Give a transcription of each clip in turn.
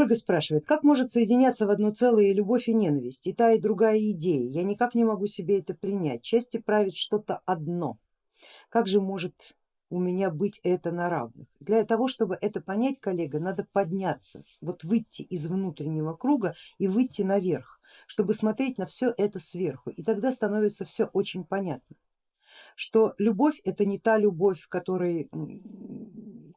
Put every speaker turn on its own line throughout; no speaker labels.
Ольга спрашивает, как может соединяться в одно целое и любовь и ненависть, и та и другая идея, я никак не могу себе это принять, части правит что-то одно, как же может у меня быть это на равных. Для того, чтобы это понять, коллега, надо подняться, вот выйти из внутреннего круга и выйти наверх, чтобы смотреть на все это сверху, и тогда становится все очень понятно, что любовь это не та любовь, которой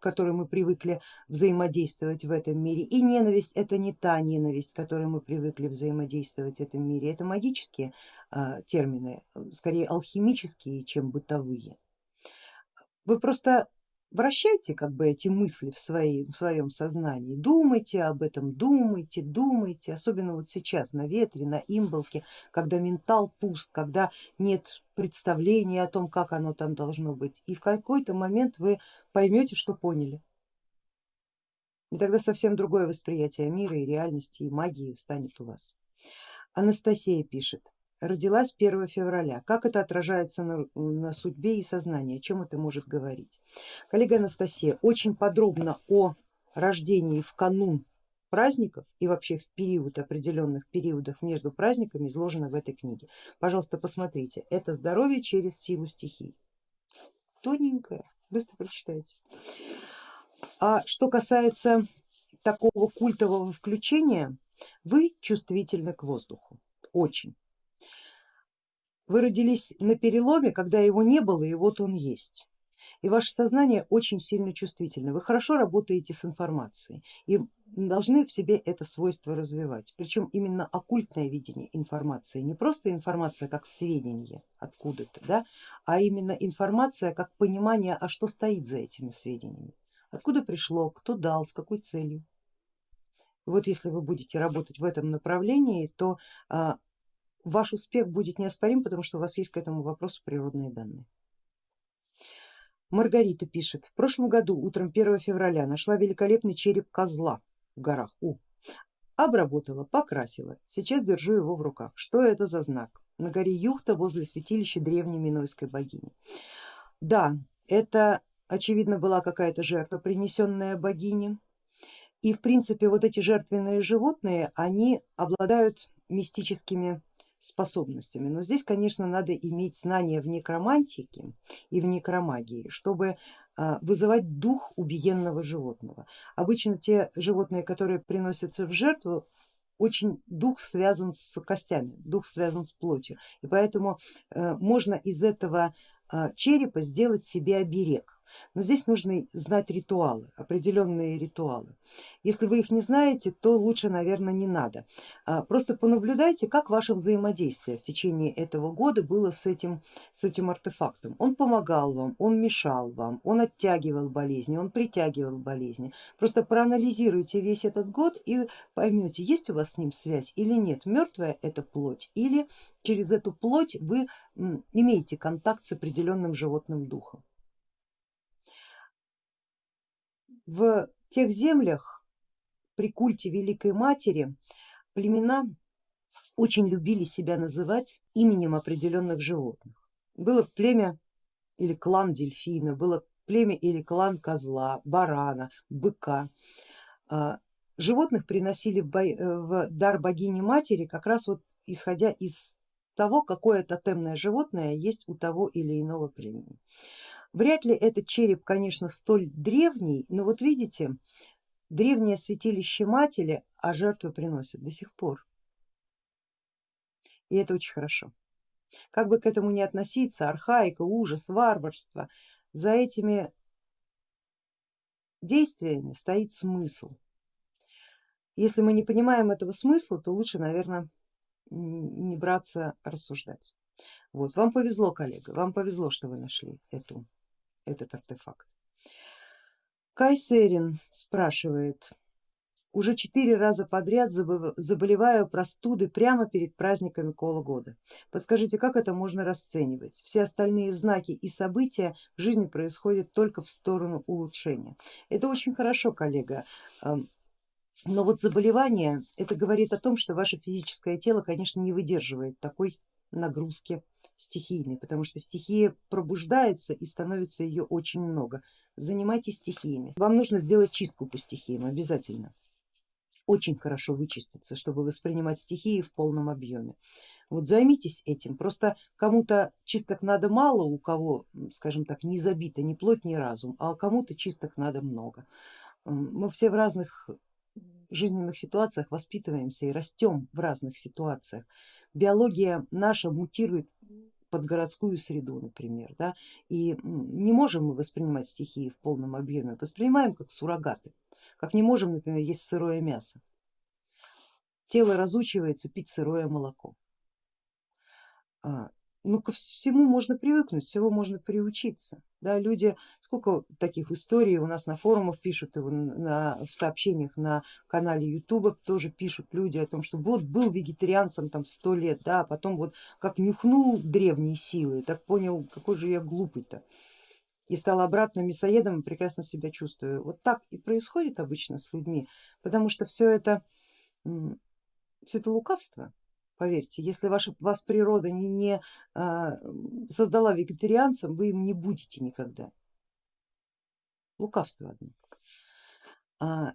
которой мы привыкли взаимодействовать в этом мире, и ненависть это не та ненависть, которой мы привыкли взаимодействовать в этом мире. Это магические а, термины, скорее алхимические, чем бытовые. Вы просто вращайте как бы эти мысли в, своей, в своем сознании, думайте об этом, думайте, думайте, особенно вот сейчас на ветре, на имболке, когда ментал пуст, когда нет представления о том, как оно там должно быть. И в какой-то момент вы поймете, что поняли. И тогда совсем другое восприятие мира и реальности и магии станет у вас. Анастасия пишет, родилась 1 февраля. Как это отражается на, на судьбе и сознании, о чем это может говорить? Коллега Анастасия, очень подробно о рождении в канун праздников и вообще в период определенных периодах между праздниками изложено в этой книге. Пожалуйста, посмотрите, это здоровье через силу стихий. Тоненькое, быстро прочитайте. А что касается такого культового включения, вы чувствительны к воздуху, очень. Вы родились на переломе, когда его не было и вот он есть. И ваше сознание очень сильно чувствительно. Вы хорошо работаете с информацией и должны в себе это свойство развивать. Причем именно оккультное видение информации, не просто информация как сведения откуда-то, да, а именно информация как понимание, а что стоит за этими сведениями, откуда пришло, кто дал, с какой целью. Вот если вы будете работать в этом направлении, то а, ваш успех будет неоспорим, потому что у вас есть к этому вопросу природные данные. Маргарита пишет, в прошлом году утром 1 февраля нашла великолепный череп козла в горах У. Обработала, покрасила, сейчас держу его в руках. Что это за знак? На горе Юхта возле святилища древней минойской богини. Да, это очевидно была какая-то жертва, принесенная богине. И в принципе вот эти жертвенные животные, они обладают мистическими способностями. Но здесь, конечно, надо иметь знания в некромантике и в некромагии, чтобы а, вызывать дух убиенного животного. Обычно те животные, которые приносятся в жертву, очень дух связан с костями, дух связан с плотью, и поэтому э, можно из этого а, черепа сделать себе оберег. Но здесь нужно знать ритуалы, определенные ритуалы. Если вы их не знаете, то лучше, наверное, не надо. А, просто понаблюдайте, как ваше взаимодействие в течение этого года было с этим, с этим артефактом. Он помогал вам, он мешал вам, он оттягивал болезни, он притягивал болезни. Просто проанализируйте весь этот год и поймете, есть у вас с ним связь или нет, мертвая это плоть или через эту плоть вы имеете контакт с определенным животным духом. В тех землях при культе Великой Матери племена очень любили себя называть именем определенных животных. Было племя или клан дельфина, было племя или клан козла, барана, быка. А, животных приносили в дар богини матери как раз вот исходя из того, какое тотемное животное есть у того или иного племени. Вряд ли этот череп, конечно, столь древний, но вот видите, древнее святилище матери, а жертвы приносят до сих пор. И это очень хорошо. Как бы к этому ни относиться, архаика, ужас, варварство, за этими действиями стоит смысл. Если мы не понимаем этого смысла, то лучше, наверное, не браться рассуждать. Вот, вам повезло, коллега, вам повезло, что вы нашли эту этот артефакт. Кайсерин спрашивает, уже четыре раза подряд заболеваю простуды прямо перед праздниками кола года. Подскажите, как это можно расценивать? Все остальные знаки и события в жизни происходят только в сторону улучшения. Это очень хорошо, коллега. Но вот заболевание, это говорит о том, что ваше физическое тело, конечно, не выдерживает такой нагрузки стихийной, потому что стихия пробуждается и становится ее очень много. Занимайтесь стихиями. Вам нужно сделать чистку по стихиям обязательно. очень хорошо вычиститься, чтобы воспринимать стихии в полном объеме. Вот займитесь этим, просто кому-то чисток надо мало, у кого, скажем так, не забито ни плоть, ни разум, а кому-то чисток надо много. Мы все в разных жизненных ситуациях воспитываемся и растем в разных ситуациях. Биология наша мутирует под городскую среду, например, да, и не можем мы воспринимать стихии в полном объеме, воспринимаем как суррогаты, как не можем, например, есть сырое мясо. Тело разучивается пить сырое молоко. Ну ко всему можно привыкнуть, всего можно приучиться. Да, люди, сколько таких историй у нас на форумах пишут, на, в сообщениях на канале Ютуба тоже пишут люди о том, что вот был вегетарианцем там сто лет, да, а потом вот как нюхнул древние силы, так понял, какой же я глупый-то и стал обратно мясоедом и прекрасно себя чувствую. Вот так и происходит обычно с людьми, потому что все это, все это лукавство, Поверьте, если ваша, вас природа не, не а, создала вегетарианцем, вы им не будете никогда. Лукавство одно. А,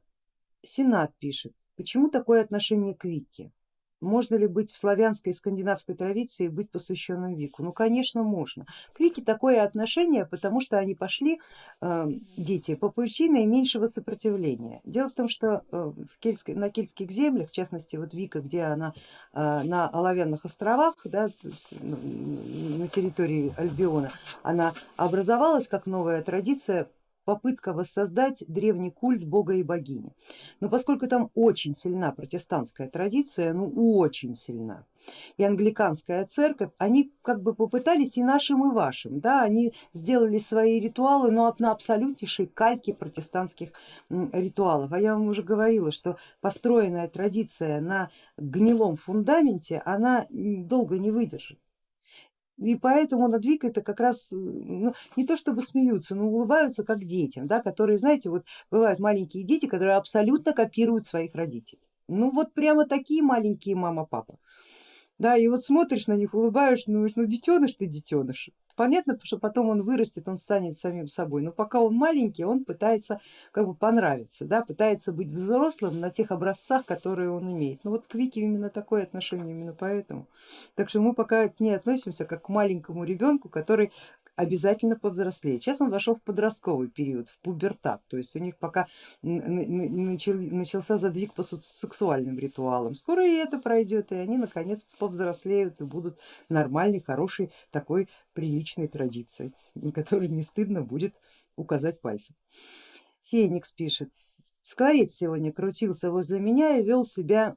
Сенат пишет, почему такое отношение к Вике? Можно ли быть в славянской и скандинавской традиции быть посвященным Вику? Ну конечно можно. К Вике такое отношение, потому что они пошли, э, дети, по пути наименьшего сопротивления. Дело в том, что э, в кельтской, на кельтских землях, в частности вот Вика, где она э, на Оловянных островах, да, на территории Альбиона, она образовалась как новая традиция попытка воссоздать древний культ бога и богини. Но поскольку там очень сильна протестантская традиция, ну очень сильна, и англиканская церковь, они как бы попытались и нашим, и вашим, да, они сделали свои ритуалы, но на абсолютнейшей кальке протестантских ритуалов. А я вам уже говорила, что построенная традиция на гнилом фундаменте, она долго не выдержит. И поэтому над Викой это как раз ну, не то чтобы смеются, но улыбаются как детям, да, которые, знаете, вот бывают маленькие дети, которые абсолютно копируют своих родителей. Ну вот прямо такие маленькие мама-папа. Да, и вот смотришь на них, улыбаешься, думаешь, ну детеныш ты детеныш. Понятно, что потом он вырастет, он станет самим собой, но пока он маленький, он пытается как бы понравиться, да, пытается быть взрослым на тех образцах, которые он имеет. Ну вот к Вике именно такое отношение, именно поэтому. Так что мы пока к ней относимся как к маленькому ребенку, который обязательно повзрослеет. Сейчас он вошел в подростковый период, в пубертат, то есть у них пока начался задвиг по сексуальным ритуалам. Скоро и это пройдет, и они наконец повзрослеют и будут нормальной, хорошей, такой приличной традицией, которой не стыдно будет указать пальцем. Феникс пишет, Скворец сегодня крутился возле меня и вел себя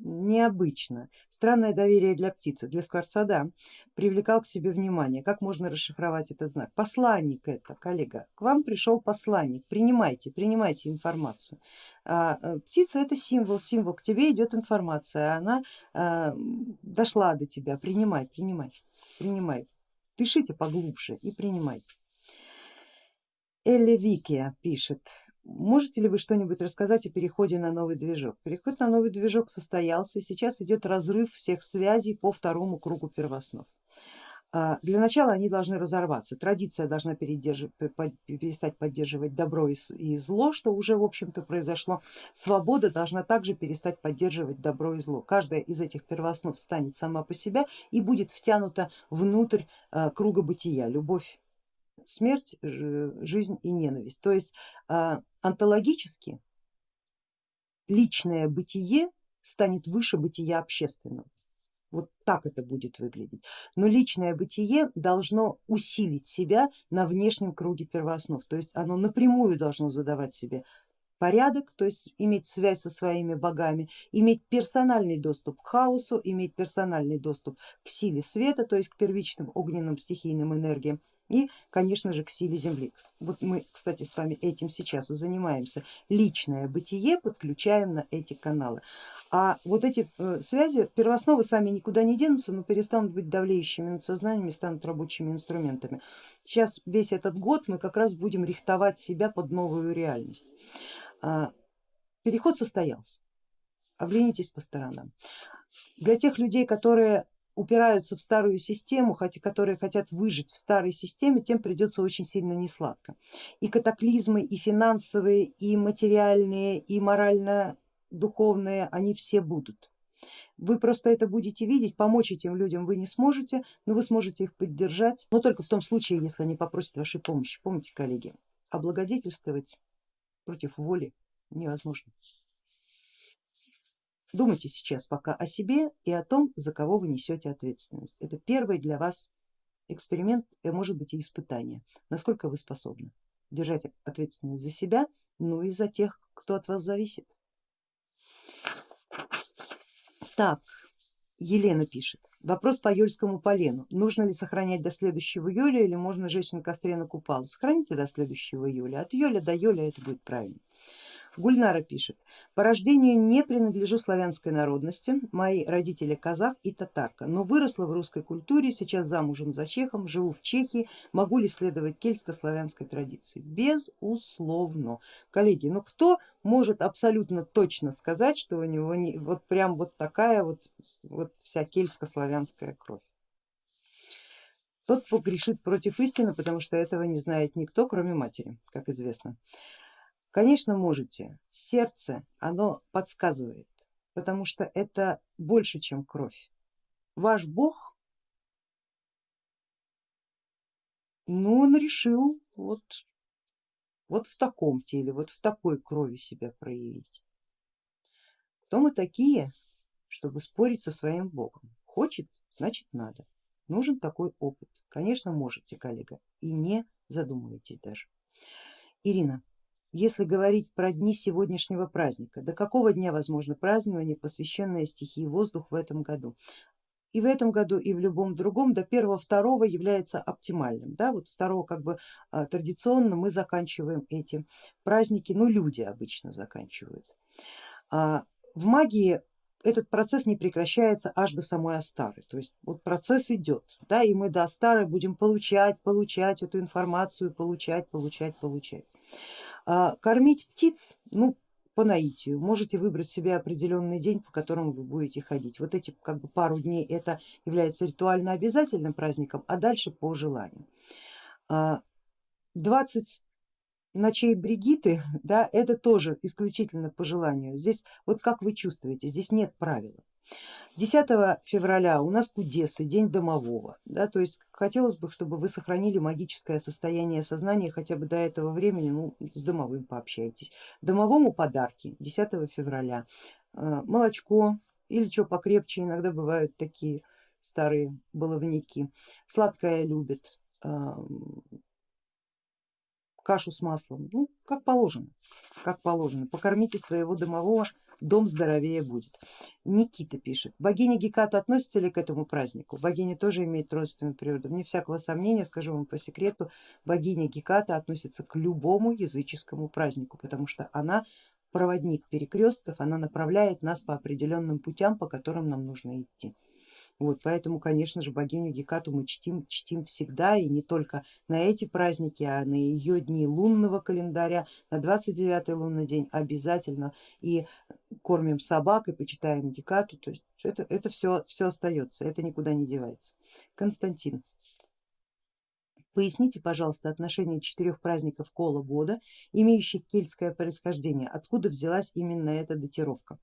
необычно. Странное доверие для птицы, для скворца, да, привлекал к себе внимание. Как можно расшифровать этот знак? Посланник это, коллега, к вам пришел посланник, принимайте, принимайте информацию. А, э, птица это символ, символ, к тебе идет информация, она а, дошла до тебя, принимай, принимай, принимай. Дышите поглубже и принимайте. Элли Викия пишет, Можете ли вы что-нибудь рассказать о переходе на новый движок? Переход на новый движок состоялся, сейчас идет разрыв всех связей по второму кругу первооснов. А, для начала они должны разорваться, традиция должна перестать поддерживать добро и зло, что уже в общем-то произошло, свобода должна также перестать поддерживать добро и зло. Каждая из этих первооснов станет сама по себе и будет втянута внутрь а, круга бытия, любовь смерть, жизнь и ненависть. То есть а, онтологически личное бытие станет выше бытия общественного. Вот так это будет выглядеть. Но личное бытие должно усилить себя на внешнем круге первооснов, то есть оно напрямую должно задавать себе порядок, то есть иметь связь со своими богами, иметь персональный доступ к хаосу, иметь персональный доступ к силе света, то есть к первичным огненным стихийным энергиям и, конечно же, к силе Земли. Вот мы, кстати, с вами этим сейчас и занимаемся. Личное бытие подключаем на эти каналы. А вот эти э, связи, первоосновы сами никуда не денутся, но перестанут быть давлеющими над сознанием и станут рабочими инструментами. Сейчас весь этот год мы как раз будем рихтовать себя под новую реальность. А, переход состоялся, оглянитесь по сторонам. Для тех людей, которые упираются в старую систему, хотя, которые хотят выжить в старой системе, тем придется очень сильно несладко. И катаклизмы, и финансовые, и материальные, и морально духовные, они все будут. Вы просто это будете видеть, помочь этим людям вы не сможете, но вы сможете их поддержать, но только в том случае, если они попросят вашей помощи. Помните, коллеги, облагодетельствовать против воли невозможно. Думайте сейчас пока о себе и о том, за кого вы несете ответственность. Это первый для вас эксперимент, и может быть и испытание, насколько вы способны держать ответственность за себя, ну и за тех, кто от вас зависит. Так, Елена пишет, вопрос по Юльскому полену. Нужно ли сохранять до следующего июля или можно жечь на костре на купалу? Сохраните до следующего июля, от июля до июля это будет правильно. Гульнара пишет, по рождению не принадлежу славянской народности, мои родители казах и татарка, но выросла в русской культуре, сейчас замужем за чехом, живу в Чехии, могу ли следовать кельтско-славянской традиции? Безусловно. Коллеги, ну кто может абсолютно точно сказать, что у него не, вот прям вот такая вот, вот вся кельтско-славянская кровь? Тот погрешит против истины, потому что этого не знает никто, кроме матери, как известно. Конечно можете, сердце оно подсказывает, потому что это больше чем кровь. Ваш бог, ну он решил вот, вот в таком теле, вот в такой крови себя проявить. Кто мы такие, чтобы спорить со своим богом? Хочет, значит надо. Нужен такой опыт. Конечно можете, коллега, и не задумывайтесь даже. Ирина, если говорить про дни сегодняшнего праздника, до какого дня возможно празднование, посвященное стихии воздух в этом году? И в этом году, и в любом другом до первого-второго является оптимальным. Да? Вот второго как бы а, традиционно мы заканчиваем эти праздники, ну люди обычно заканчивают. А, в магии этот процесс не прекращается аж до самой Астары, то есть вот процесс идет, да, и мы до Астары будем получать, получать эту информацию, получать, получать, получать. А, кормить птиц, ну по наитию, можете выбрать себе определенный день, по которому вы будете ходить. Вот эти как бы пару дней это является ритуально обязательным праздником, а дальше по желанию. 20 а, ночей Бригиты, да, это тоже исключительно по желанию. Здесь вот как вы чувствуете, здесь нет правила. 10 февраля у нас Кудесы, день домового, да, то есть хотелось бы, чтобы вы сохранили магическое состояние сознания хотя бы до этого времени, ну с домовым пообщайтесь. Домовому подарки 10 февраля, э, молочко или что покрепче, иногда бывают такие старые баловники, сладкое любит, кашу с маслом, ну как положено, как положено, покормите своего домового дом здоровее будет. Никита пишет, богиня Геката относится ли к этому празднику? Богиня тоже имеет родственную природу. Вне всякого сомнения, скажу вам по секрету, богиня Геката относится к любому языческому празднику, потому что она проводник перекрестков, она направляет нас по определенным путям, по которым нам нужно идти. Вот, поэтому, конечно же, богиню Гекату мы чтим, чтим всегда и не только на эти праздники, а на ее дни лунного календаря, на 29 лунный день обязательно и кормим собак и почитаем Гекату, то есть это, это все, все остается, это никуда не девается. Константин. Поясните, пожалуйста, отношение четырех праздников Кола года, имеющих кельтское происхождение, откуда взялась именно эта датировка?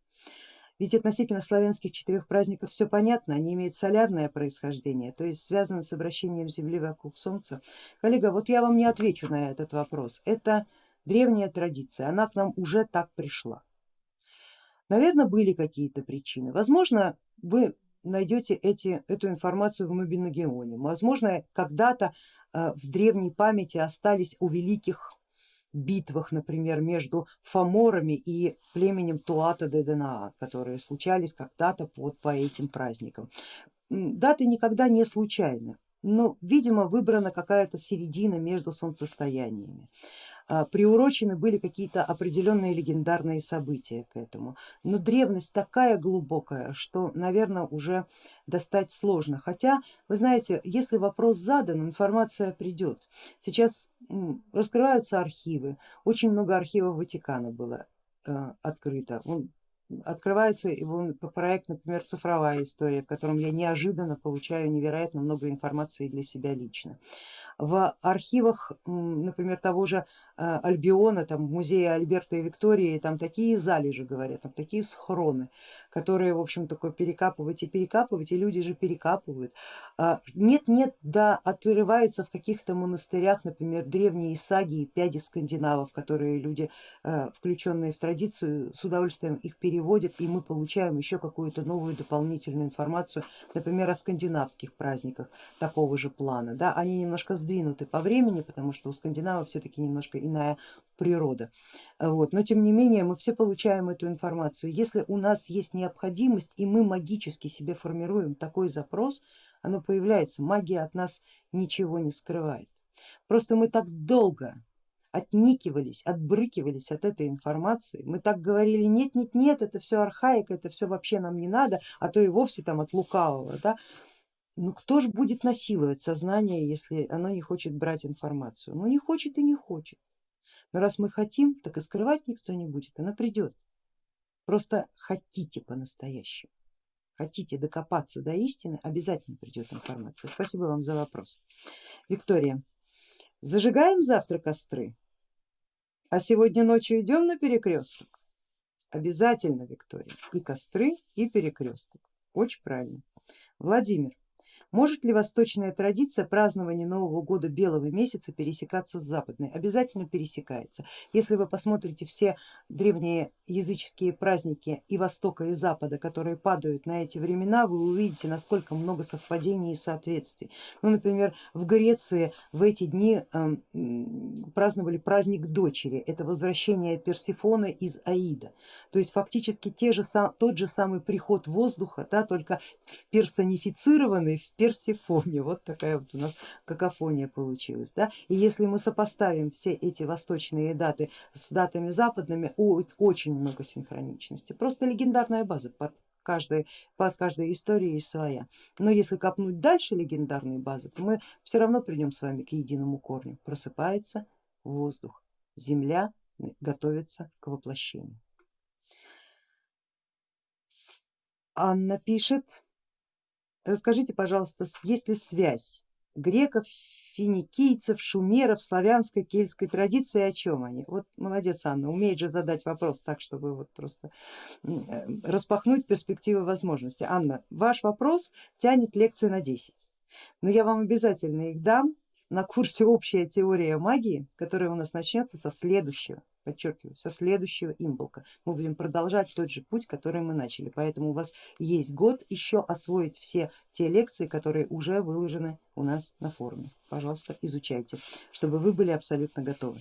Ведь относительно славянских четырех праздников все понятно, они имеют солярное происхождение, то есть связаны с обращением Земли вокруг Солнца. Коллега, вот я вам не отвечу на этот вопрос, это древняя традиция, она к нам уже так пришла. Наверное, были какие-то причины, возможно, вы найдете эти, эту информацию в Мобиногеоне, возможно, когда-то э, в древней памяти остались у великих битвах, например, между фаморами и племенем Туата де Денаа, которые случались когда-то вот по этим праздникам. Даты никогда не случайны, но, видимо, выбрана какая-то середина между солнцестояниями. А, приурочены были какие-то определенные легендарные события к этому. Но древность такая глубокая, что, наверное, уже достать сложно. Хотя, вы знаете, если вопрос задан, информация придет. Сейчас раскрываются архивы, очень много архивов Ватикана было а, открыто. открывается его проект, например, цифровая история, в котором я неожиданно получаю невероятно много информации для себя лично. В архивах, например, того же Альбиона, там музея Альберта и Виктории, там такие залежи говорят, там такие схроны, которые в общем такое перекапывать и перекапывать, и люди же перекапывают. Нет-нет, да отрывается в каких-то монастырях, например, древние саги и пяди скандинавов, которые люди, э, включенные в традицию, с удовольствием их переводят, и мы получаем еще какую-то новую дополнительную информацию, например, о скандинавских праздниках такого же плана. Да, они немножко сдвинуты по времени, потому что у скандинавов все-таки немножко иная природа. Вот. Но тем не менее мы все получаем эту информацию. Если у нас есть необходимость и мы магически себе формируем такой запрос, оно появляется, магия от нас ничего не скрывает. Просто мы так долго отникивались, отбрыкивались от этой информации, мы так говорили, нет, нет, нет, это все архаика, это все вообще нам не надо, а то и вовсе там от лукавого. Да? Ну кто же будет насиловать сознание, если оно не хочет брать информацию? Ну не хочет и не хочет. Но раз мы хотим, так и скрывать никто не будет, она придет. Просто хотите по-настоящему, хотите докопаться до истины, обязательно придет информация. Спасибо вам за вопрос. Виктория, зажигаем завтра костры, а сегодня ночью идем на перекресток? Обязательно, Виктория, и костры, и перекресток. Очень правильно. Владимир, может ли восточная традиция празднования Нового года белого месяца пересекаться с западной? Обязательно пересекается. Если вы посмотрите все древние языческие праздники и Востока и Запада, которые падают на эти времена, вы увидите, насколько много совпадений и соответствий. Ну, например, в Греции в эти дни э, праздновали праздник дочери, это возвращение Персифоны из Аида. То есть фактически те же, тот же самый приход воздуха, да, только персонифицированный, Персифоне. Вот такая вот у нас какофония получилась. Да? И если мы сопоставим все эти восточные даты с датами западными, очень много синхроничности. Просто легендарная база под каждой, под каждой историей своя. Но если копнуть дальше легендарной базы, то мы все равно придем с вами к единому корню. Просыпается воздух, земля готовится к воплощению. Анна пишет, Расскажите, пожалуйста, есть ли связь греков, финикийцев, шумеров, славянской, кельтской традиции, о чем они? Вот молодец Анна, умеет же задать вопрос так, чтобы вот просто э, распахнуть перспективы возможностей. Анна, ваш вопрос тянет лекции на 10, но я вам обязательно их дам на курсе общая теория магии, которая у нас начнется со следующего подчеркиваю, со следующего имболка. Мы будем продолжать тот же путь, который мы начали, поэтому у вас есть год еще освоить все те лекции, которые уже выложены у нас на форуме. Пожалуйста, изучайте, чтобы вы были абсолютно готовы.